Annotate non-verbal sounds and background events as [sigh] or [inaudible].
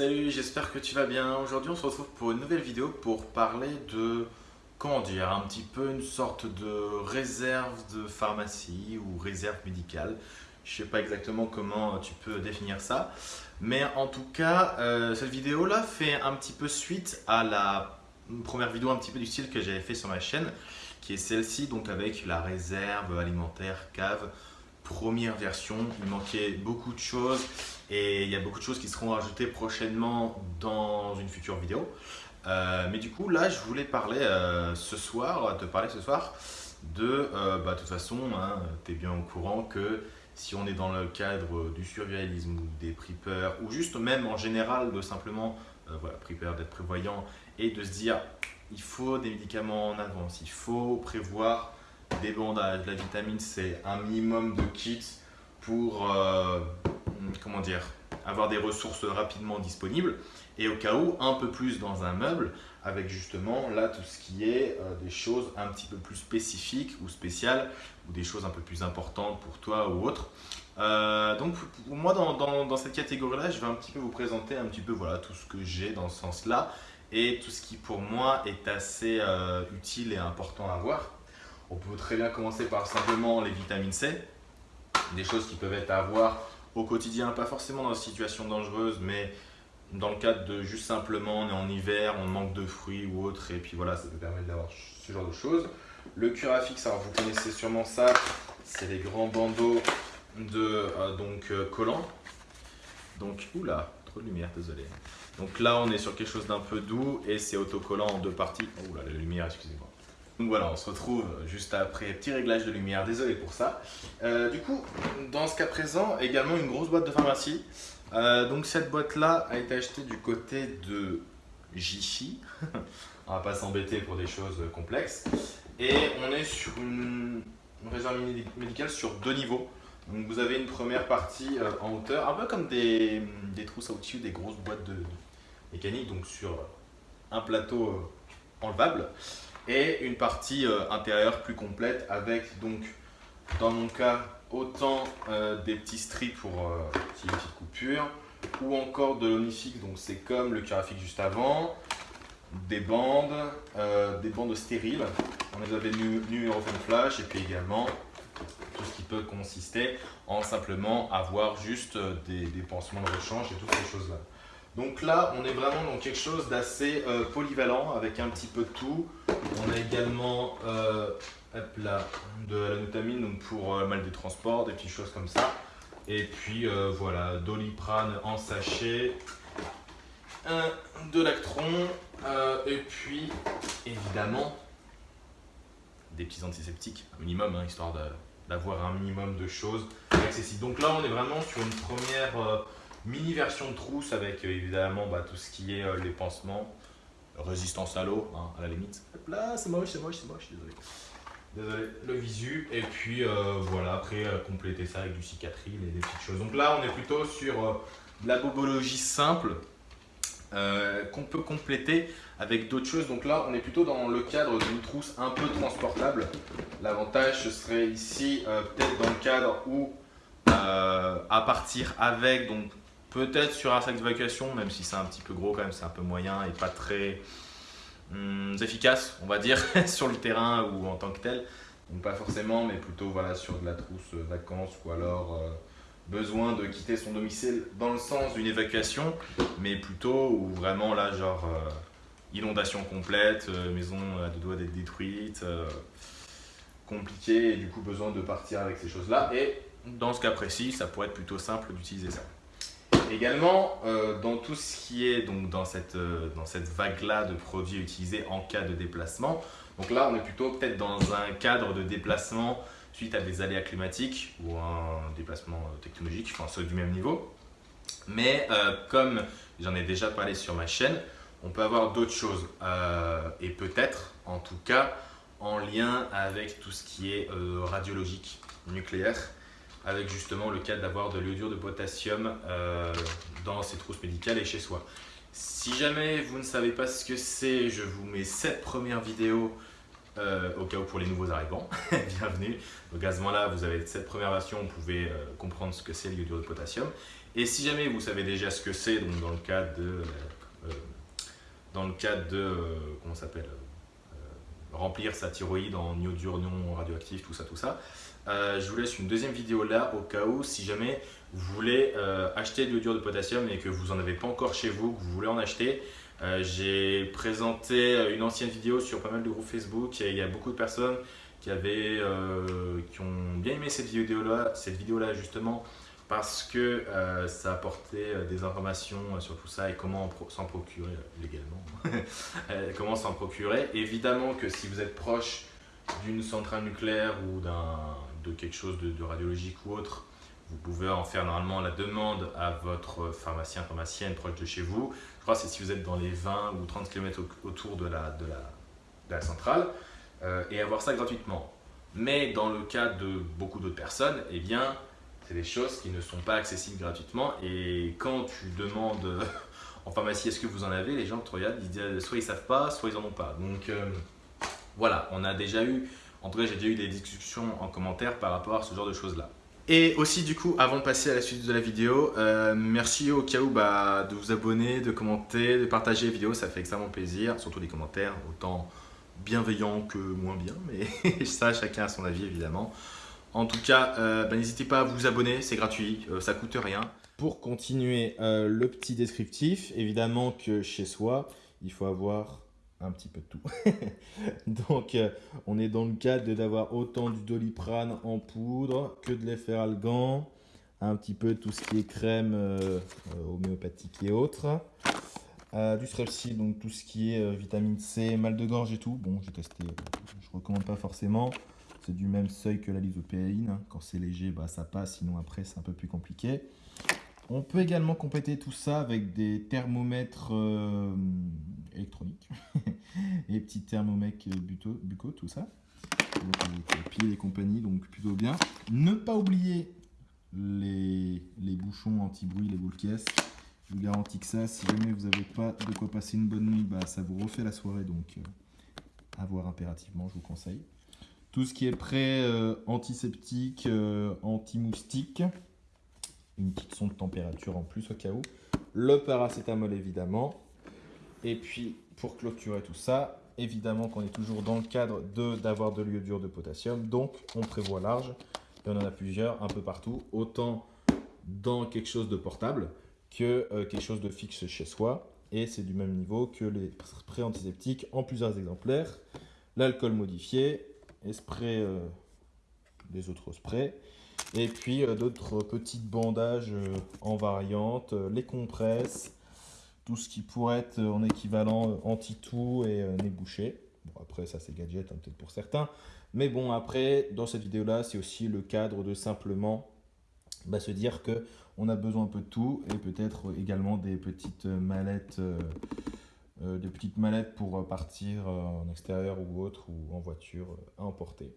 Salut, j'espère que tu vas bien. Aujourd'hui, on se retrouve pour une nouvelle vidéo pour parler de, comment dire, un petit peu une sorte de réserve de pharmacie ou réserve médicale. Je sais pas exactement comment tu peux définir ça. Mais en tout cas, euh, cette vidéo-là fait un petit peu suite à la première vidéo un petit peu du style que j'avais fait sur ma chaîne, qui est celle-ci, donc avec la réserve alimentaire cave première version. Il manquait beaucoup de choses et il y a beaucoup de choses qui seront ajoutées prochainement dans une future vidéo. Euh, mais du coup, là, je voulais parler euh, ce soir, te parler ce soir de, euh, bah, de toute façon, hein, tu es bien au courant que si on est dans le cadre du survivalisme ou des preppers, ou juste même en général de simplement, voilà, d'être prévoyant et de se dire, il faut des médicaments en avance, il faut prévoir des bandages, de la vitamine C, un minimum de kits pour euh, comment dire, avoir des ressources rapidement disponibles et au cas où un peu plus dans un meuble avec justement là tout ce qui est euh, des choses un petit peu plus spécifiques ou spéciales ou des choses un peu plus importantes pour toi ou autre. Euh, donc pour moi dans, cette catégorie là je vais un petit peu vous présenter un petit peu voilà tout ce que j'ai dans ce sens là et tout ce qui pour moi est assez utile et important à voir. On peut très bien commencer par simplement les vitamines C, des choses qui peuvent être à avoir au quotidien, pas forcément dans une situation dangereuse, mais dans le cadre de juste simplement on est en hiver, on manque de fruits ou autre, et puis voilà, ça peut permettre d'avoir ce genre de choses. Le Curafix, alors vous connaissez sûrement ça, c'est les grands bandeaux de euh, donc euh, collants. Donc, oula, trop de lumière, désolé. Donc là, on est sur quelque chose d'un peu doux et c'est autocollant en deux parties. Là, la lumière, excusez-moi. Donc voilà, on se retrouve juste après, petit réglage de lumière, désolé pour ça. Euh, du coup, dans ce cas présent, également une grosse boîte de pharmacie. Euh, donc cette boîte-là a été achetée du côté de Jiffy. [laughs] on va pas s'embêter pour des choses complexes. Et on est sur une réserve médicale sur deux niveaux. Donc vous avez une première partie euh, en hauteur, un peu comme des, des trousses à outils, des grosses boîtes de mécanique, donc sur un plateau enlevable et une partie euh, intérieure plus complète avec donc dans mon cas autant euh, des petits strips pour euh, une petite coupure ou encore de l'onifique donc c'est comme le Curafix juste avant des bandes, des bandes stériles. On les avait nu, flash et puis également tout ce qui peut consister en simplement avoir juste des, des pansements de rechange et toutes ces choses là donc là, on est vraiment dans quelque chose d'assez euh, polyvalent avec un petit peu de tout. On a également euh, de la notamine pour euh, mal des transports, des petites choses comme ça. Et puis voilà, doliprane en sachet, de lactron, et puis évidemment des petits antiseptiques, un minimum, hein, histoire d'avoir un minimum de choses accessibles. Donc là, on est vraiment sur une première Mini version de trousse avec euh, évidemment bah, tout ce qui est euh, les pansements, résistance à l'eau, hein, à la limite. là, c'est moche, c'est moche, c'est moche, désolé. Désolé, le visu. Et puis euh, voilà, après compléter ça avec du cicatril et des petites choses. Donc là, on est plutôt sur de la bobologie simple qu'on peut compléter avec d'autres choses. Donc là, on est plutôt dans le cadre d'une trousse un peu transportable. L'avantage, ce serait ici, peut-être dans le cadre où à partir avec, donc Peut-être sur un sac d'évacuation, même si c'est un petit peu gros quand même, c'est un peu moyen et pas très hum, efficace, on va dire, [laughs] sur le terrain ou en tant que tel. Donc pas forcément, mais plutôt voilà, sur de la trousse euh, vacances ou alors euh, besoin de quitter son domicile dans le sens d'une évacuation, mais plutôt ou vraiment là genre euh, inondation complète, maison à deux doigts d'être détruite, compliqué et du coup besoin de partir avec ces choses-là. Et dans ce cas précis, ça pourrait être plutôt simple d'utiliser ça. Également, euh, dans tout ce qui est donc dans cette, euh, dans cette vague-là de produits utilisés en cas de déplacement, donc là on est plutôt peut-être dans un cadre de déplacement suite à des aléas climatiques ou un déplacement euh, technologique, enfin ceux du même niveau. Mais comme j'en ai déjà parlé sur ma chaîne, on peut avoir d'autres choses et peut-être en tout cas en lien avec tout ce qui est radiologique nucléaire avec justement le cas d'avoir de l'iodure de potassium euh, dans ses trousses médicales et chez soi. Si jamais vous ne savez pas ce que c'est, je vous mets cette première vidéo euh, au cas où pour les nouveaux arrivants. [laughs] Bienvenue. Donc à ce moment-là, vous avez cette première version, vous pouvez euh, comprendre ce que c'est l'iodure de potassium. Et si jamais vous savez déjà ce que c'est, donc dans le cadre de, dans le cadre de, comment s'appelle, remplir sa thyroïde en iodure non radioactif, tout ça, tout ça, je vous laisse une deuxième vidéo là au cas où si jamais vous voulez acheter de l'iodure de potassium et que vous n'en avez pas encore chez vous, que vous voulez en acheter, euh, j'ai présenté une ancienne vidéo sur pas mal de groupes Facebook et il y a beaucoup de personnes qui, avaient, euh, qui ont bien aimé cette vidéo-là cette vidéo -là, justement parce que euh, ça apportait des informations sur tout ça et comment s'en procurer légalement. [laughs] comment s'en procurer. Évidemment que si vous êtes proche d'une centrale nucléaire ou de quelque chose de radiologique ou autre, vous pouvez en faire normalement la demande à votre pharmacien, pharmacienne proche de chez vous. Je crois que c'est si vous êtes dans les 20 ou 30 km autour de la, de la, centrale euh, et avoir ça gratuitement. Mais dans le cas de beaucoup d'autres personnes, eh bien, c'est des choses qui ne sont pas accessibles gratuitement et quand tu demandes [laughs] en pharmacie est-ce que vous en avez, les gens te regardent, ils disent soit ils savent pas, soit ils en ont pas. Donc euh, voilà, on a déjà eu, en tout cas j'ai déjà eu des discussions en commentaire par rapport à ce genre de choses là. Et aussi du coup, avant de passer à la suite de la vidéo, euh, merci au cas où bah, de vous abonner, de commenter, de partager les vidéos, ça fait extrêmement plaisir, surtout les commentaires, autant bienveillants que moins bien, mais [laughs] ça chacun a son avis évidemment. En tout cas, euh, bah, n'hésitez pas à vous abonner, c'est gratuit, euh, ça coûte rien. Pour continuer le petit descriptif, évidemment que chez soi, il faut avoir un petit peu de tout. [laughs] Donc, euh, on est dans le cadre d'avoir autant du doliprane en poudre que de l'efferalgan, un petit peu tout ce qui est crème euh, euh, homéopathique et autres. du strepsil, donc tout ce qui est vitamine C, mal de gorge et tout. Bon, j'ai testé, je recommande pas forcément. C'est du même seuil que la lysopéine. Quand c'est léger, bah, ça passe, sinon après c'est un peu plus compliqué. On peut également compléter tout ça avec des thermomètres électroniques, [laughs] et petits thermomètres bucaux, tout ça. Donc, pieds et compagnie, donc plutôt bien. Ne pas oublier les, bouchons anti-bruit, les boules caisses. Je vous garantis que ça, si jamais vous n'avez pas de quoi passer une bonne nuit, bah, ça vous refait la soirée, donc euh, à voir impérativement, je vous conseille. Tout ce qui est prêt euh, antiseptique, euh, anti-moustique, une petite sonde de température en plus au cas où. Le paracétamol évidemment, et puis, pour clôturer tout ça, évidemment qu'on est toujours dans le cadre d'avoir de, l'iodure de potassium. Donc, on prévoit large. Et on en a plusieurs, un peu partout. Autant dans quelque chose de portable que euh, quelque chose de fixe chez soi. Et c'est du même niveau que les sprays antiseptiques en plusieurs exemplaires. L'alcool modifié, spray, euh, des autres sprays. Et puis euh, d'autres petites bandages en variante, les compresses, tout ce qui pourrait être en équivalent euh, anti-tout et euh, nez bouché. Bon, après, ça, c'est gadget, hein, peut-être pour certains. Mais bon, après, dans cette vidéo-là, c'est aussi le cadre de simplement bah, se dire que on a besoin un peu de tout et peut-être également des petites mallettes, euh, des petites mallettes pour partir en extérieur ou autre ou en voiture à emporter.